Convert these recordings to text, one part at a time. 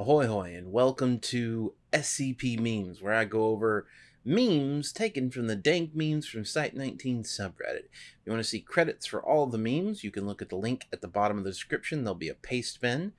Ahoy hoy and welcome to SCP Memes, where I go over memes taken from the dank memes from Site 19 subreddit. If you want to see credits for all the memes, you can look at the link at the bottom of the description. There'll be a Pastebin.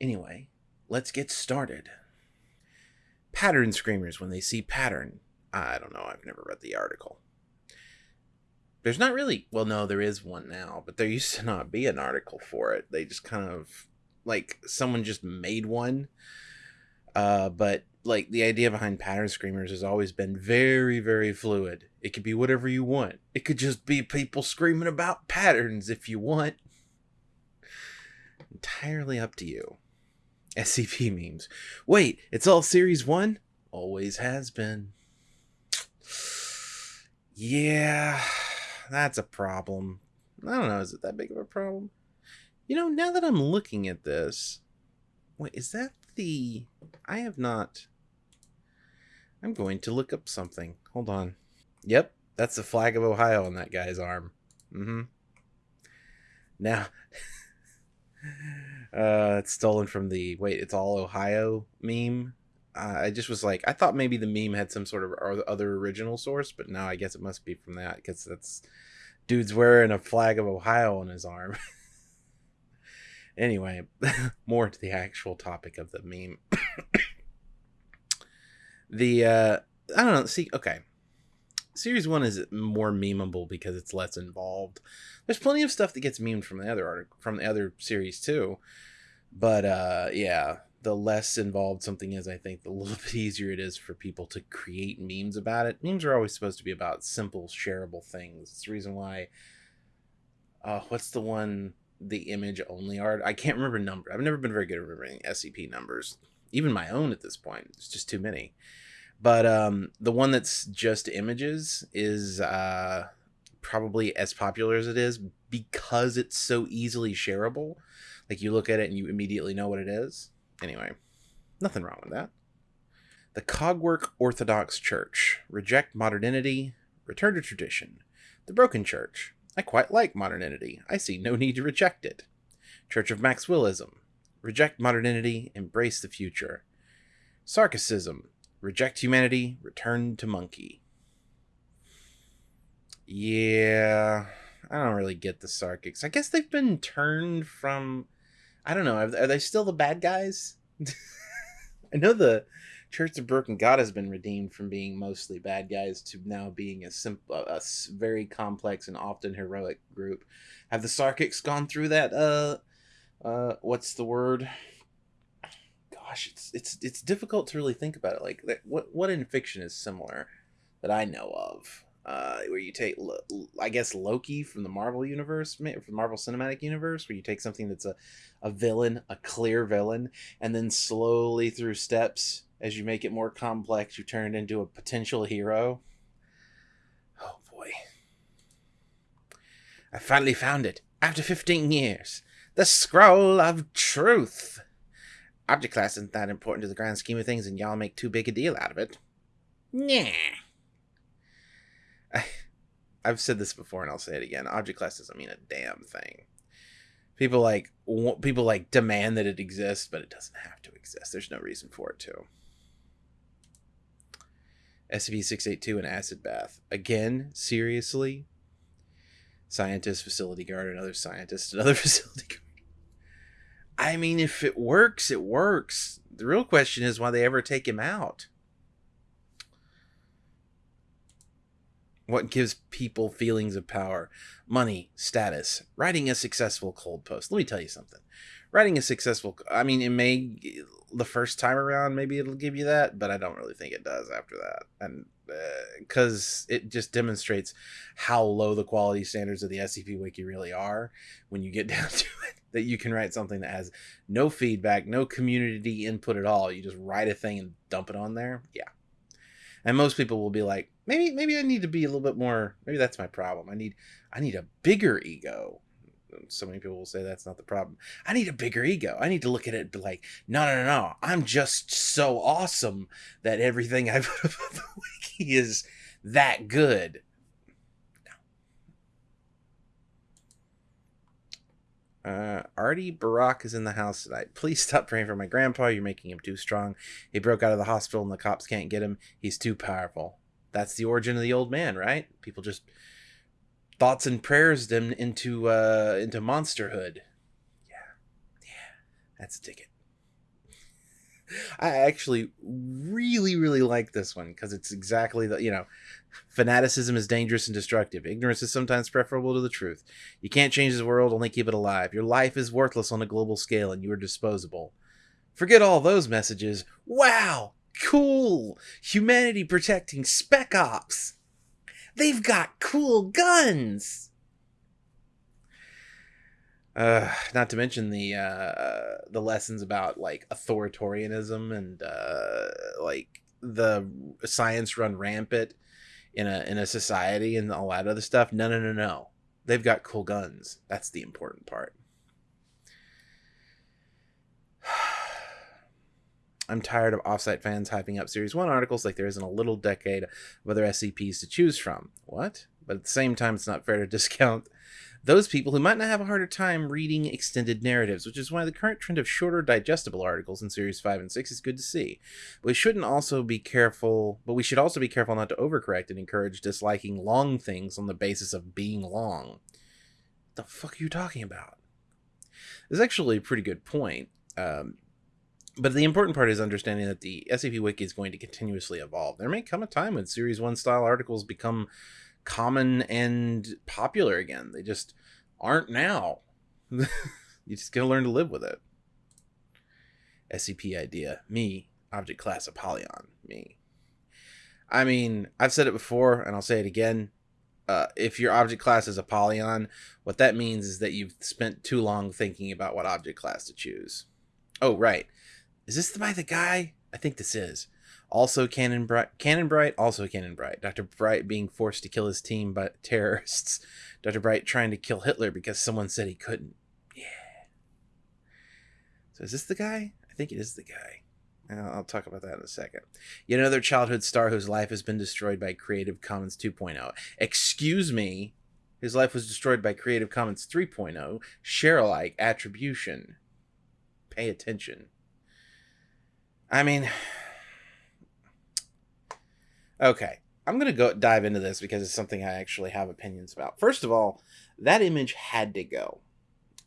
Anyway, let's get started. Pattern screamers when they see pattern. I don't know, I've never read the article. There's not really, well, no, there is one now, but there used to not be an article for it. They just kind of like someone just made one. Uh, but like the idea behind pattern screamers has always been very, very fluid. It could be whatever you want. It could just be people screaming about patterns if you want. Entirely up to you. SCP memes. Wait, it's all series one? Always has been. Yeah, that's a problem. I don't know, is it that big of a problem? You know, now that I'm looking at this, wait, is that the... I have not... I'm going to look up something. Hold on. Yep, that's the flag of Ohio on that guy's arm. Mm-hmm. Now, uh, it's stolen from the, wait, it's all Ohio meme. Uh, I just was like, I thought maybe the meme had some sort of other original source, but now I guess it must be from that because that's dude's wearing a flag of Ohio on his arm. Anyway, more to the actual topic of the meme. the uh I don't know, see, okay. Series 1 is more memeable because it's less involved. There's plenty of stuff that gets memed from the other article from the other series too. But uh yeah, the less involved something is, I think, the little bit easier it is for people to create memes about it. Memes are always supposed to be about simple, shareable things. It's the reason why. Uh, what's the one the image only art. I can't remember number. I've never been very good at remembering SCP numbers, even my own at this point. It's just too many. But um, the one that's just images is uh, probably as popular as it is because it's so easily shareable. Like you look at it and you immediately know what it is. Anyway, nothing wrong with that. The Cogwork Orthodox Church reject modernity, return to tradition. The Broken Church I quite like modernity. I see no need to reject it. Church of Maxwellism. Reject modernity, embrace the future. Sarkicism. Reject humanity, return to monkey. Yeah, I don't really get the Sarkics. I guess they've been turned from. I don't know. Are they still the bad guys? I know the Church of Broken God has been redeemed from being mostly bad guys to now being a simple, a very complex and often heroic group. Have the Sarkics gone through that? Uh, uh, what's the word? Gosh, it's it's it's difficult to really think about it. Like, what what in fiction is similar that I know of? Uh, where you take, I guess, Loki from the Marvel universe, from the Marvel Cinematic Universe, where you take something that's a, a villain, a clear villain, and then slowly through steps as you make it more complex, you turn it into a potential hero. Oh boy. I finally found it. After 15 years. The Scroll of Truth. Object class isn't that important to the grand scheme of things, and y'all make too big a deal out of it. Nah. I, I've said this before, and I'll say it again. Object class doesn't mean a damn thing. People like people like demand that it exists, but it doesn't have to exist. There's no reason for it to. SCP-682 and acid bath. Again, seriously? Scientist, facility guard, another scientist, another facility guard. I mean, if it works, it works. The real question is why they ever take him out. What gives people feelings of power? Money, status, writing a successful cold post. Let me tell you something. Writing a successful, I mean, it may the first time around maybe it'll give you that but i don't really think it does after that. And because uh, it just demonstrates how low the quality standards of the scp wiki really are when you get down to it that you can write something that has no feedback no community input at all. You just write a thing and dump it on there. Yeah. And most people will be like maybe maybe i need to be a little bit more maybe that's my problem. I need i need a bigger ego so many people will say that's not the problem. I need a bigger ego. I need to look at it like, no, no, no, no. I'm just so awesome that everything I put up on the wiki is that good. Uh, Artie Barack is in the house tonight. Please stop praying for my grandpa. You're making him too strong. He broke out of the hospital and the cops can't get him. He's too powerful. That's the origin of the old man, right? People just thoughts and prayers them into uh into monsterhood. Yeah. Yeah. That's a ticket. I actually really, really like this one because it's exactly the you know, fanaticism is dangerous and destructive. Ignorance is sometimes preferable to the truth. You can't change the world, only keep it alive. Your life is worthless on a global scale, and you are disposable. Forget all those messages. Wow, cool! Humanity protecting spec ops. They've got cool guns. Uh, not to mention the uh, the lessons about like authoritarianism and uh, like the science run rampant in a in a society and all that other stuff. No, no, no, no. They've got cool guns. That's the important part. I'm tired of offsite fans hyping up Series 1 articles like there isn't a little decade of other SCPs to choose from. What? But at the same time, it's not fair to discount those people who might not have a harder time reading extended narratives, which is why the current trend of shorter, digestible articles in series 5 and 6 is good to see. But we shouldn't also be careful, but we should also be careful not to overcorrect and encourage disliking long things on the basis of being long. What the fuck are you talking about? It's actually a pretty good point. Um, but the important part is understanding that the SCP Wiki is going to continuously evolve. There may come a time when Series 1 style articles become common and popular again. They just aren't now. you just gotta learn to live with it. SCP idea. Me. Object class Apollyon. Me. I mean, I've said it before and I'll say it again. Uh, if your object class is Apollyon, what that means is that you've spent too long thinking about what object class to choose. Oh, right. Is this by the guy? I think this is also canon Bright, canon Bright, also canon Bright. Dr. Bright being forced to kill his team by terrorists. Dr. Bright trying to kill Hitler because someone said he couldn't. Yeah. So is this the guy? I think it is the guy. I'll talk about that in a second. Yet another childhood star whose life has been destroyed by Creative Commons 2.0. Excuse me. His life was destroyed by Creative Commons 3.0. Share alike attribution. Pay attention. I mean, Okay, I'm gonna go dive into this because it's something I actually have opinions about. First of all, that image had to go.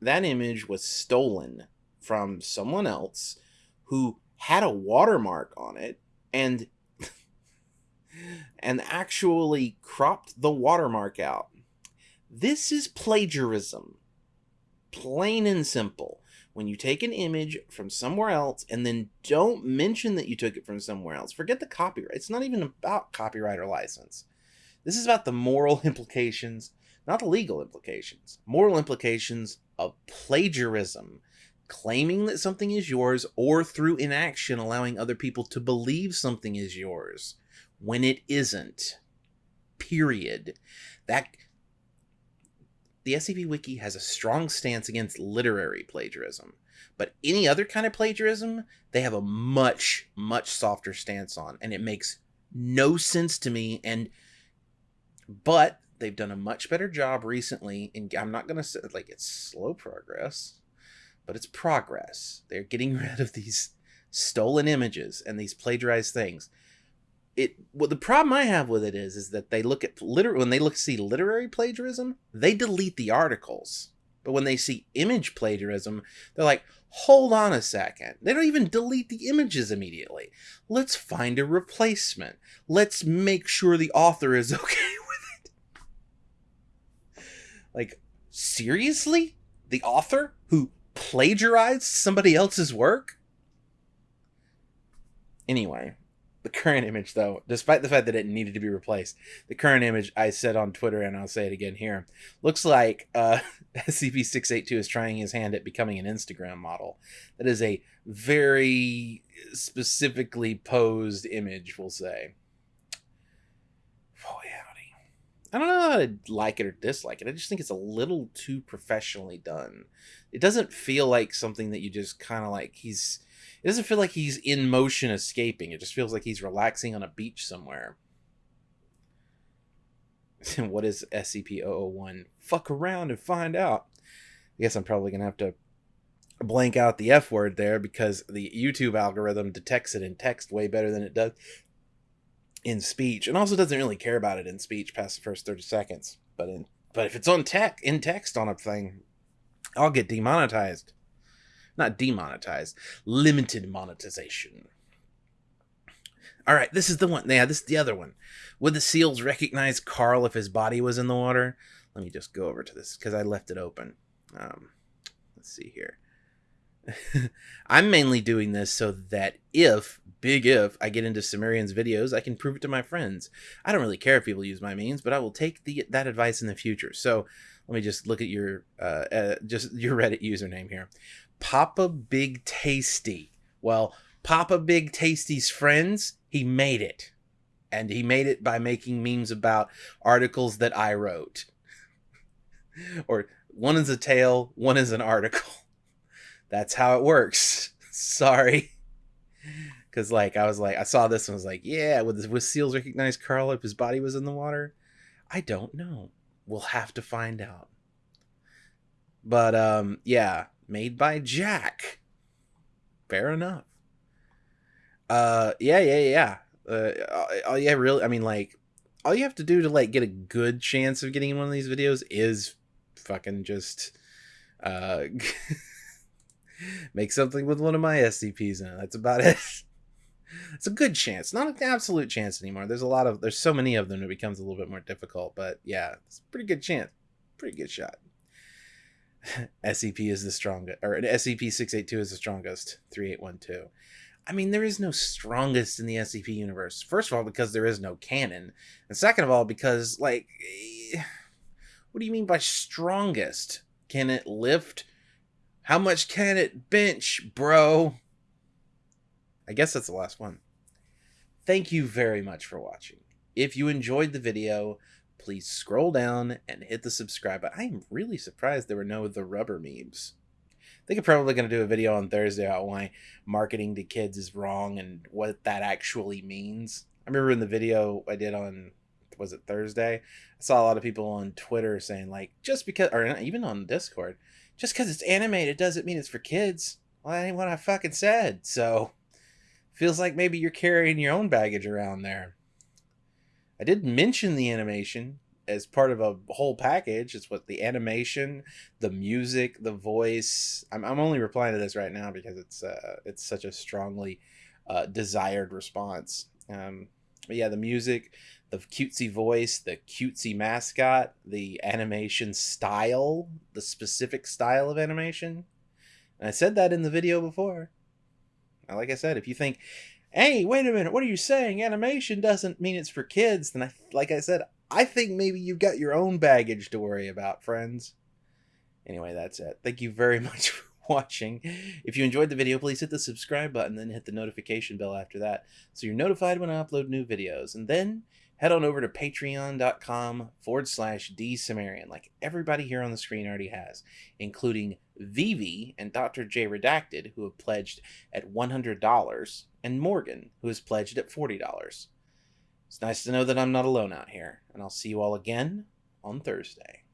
That image was stolen from someone else who had a watermark on it and and actually cropped the watermark out. This is plagiarism. Plain and simple when you take an image from somewhere else and then don't mention that you took it from somewhere else, forget the copyright. It's not even about copyright or license. This is about the moral implications, not the legal implications. Moral implications of plagiarism, claiming that something is yours, or through inaction, allowing other people to believe something is yours when it isn't. Period. That the SCP Wiki has a strong stance against literary plagiarism, but any other kind of plagiarism, they have a much, much softer stance on, and it makes no sense to me. And but they've done a much better job recently. And I'm not gonna say like it's slow progress, but it's progress. They're getting rid of these stolen images and these plagiarized things it well the problem I have with it is is that they look at liter when they look see literary plagiarism, they delete the articles. But when they see image plagiarism, they're like, hold on a second. They don't even delete the images immediately. Let's find a replacement. Let's make sure the author is okay with it. Like, seriously? The author who plagiarized somebody else's work? Anyway, the current image though despite the fact that it needed to be replaced the current image i said on twitter and i'll say it again here looks like uh, scp-682 is trying his hand at becoming an instagram model. That is a very specifically posed image we'll say. Boy howdy. I don't know how to like it or dislike it. I just think it's a little too professionally done. It doesn't feel like something that you just kind of like he's it doesn't feel like he's in motion escaping. It just feels like he's relaxing on a beach somewhere. what is SCP-001? Fuck around and find out. I guess I'm probably gonna have to blank out the F word there because the YouTube algorithm detects it in text way better than it does in speech, and also doesn't really care about it in speech past the first 30 seconds. But in but if it's on tech in text on a thing, I'll get demonetized. Not demonetized, limited monetization. All right, this is the one. Yeah, this is the other one. Would the seals recognize Carl if his body was in the water? Let me just go over to this because I left it open. Um, let's see here. I'm mainly doing this so that if, big if, I get into Cimmerian's videos, I can prove it to my friends. I don't really care if people use my means, but I will take the that advice in the future. So let me just look at your uh, uh, just your Reddit username here, Papa Big Tasty. Well, Papa Big Tasty's friends, he made it, and he made it by making memes about articles that I wrote. or one is a tale, one is an article that's how it works. Sorry. Cause like I was like I saw this and was like, yeah, would with seals recognize Carl if his body was in the water? I don't know. We'll have to find out. But um yeah, made by Jack. Fair enough. Uh yeah, yeah, yeah. Uh oh yeah, really I mean like all you have to do to like get a good chance of getting in one of these videos is fucking just uh make something with one of my SCPs in it. That's about it. it's a good chance, not an absolute chance anymore. There's a lot of there's so many of them it becomes a little bit more difficult, but yeah, it's a pretty good chance. Pretty good shot. SCP is the strongest or SCP 682 is the strongest 3812. I mean, there is no strongest in the SCP universe. First of all, because there is no canon. And second of all, because, like, what do you mean by strongest? Can it lift how much can it bench, bro? I guess that's the last one. Thank you very much for watching. If you enjoyed the video, please scroll down and hit the subscribe button. I am really surprised there were no the rubber memes. I think I'm probably going to do a video on Thursday about why marketing to kids is wrong and what that actually means. I remember in the video I did on was it Thursday? I saw a lot of people on Twitter saying like just because or even on Discord, just because it's animated doesn't mean it's for kids. Well, that ain't what I fucking said. So, feels like maybe you're carrying your own baggage around there. I did mention the animation as part of a whole package. It's what the animation, the music, the voice. I'm, I'm only replying to this right now because it's uh, it's such a strongly uh, desired response. Um, but yeah, the music, the cutesy voice, the cutesy mascot, the animation style, the specific style of animation. And I said that in the video before. Like I said, if you think, hey, wait a minute, what are you saying? Animation doesn't mean it's for kids, then I, like I said, I think maybe you've got your own baggage to worry about, friends. Anyway, that's it. Thank you very much for watching. If you enjoyed the video, please hit the subscribe button, then hit the notification bell after that so you're notified when I upload new videos. And then head on over to patreon.com forward slash dsumerian, like everybody here on the screen already has, including Vivi and Dr. J Redacted, who have pledged at $100, and Morgan, who has pledged at $40. It's nice to know that I'm not alone out here, and I'll see you all again on Thursday.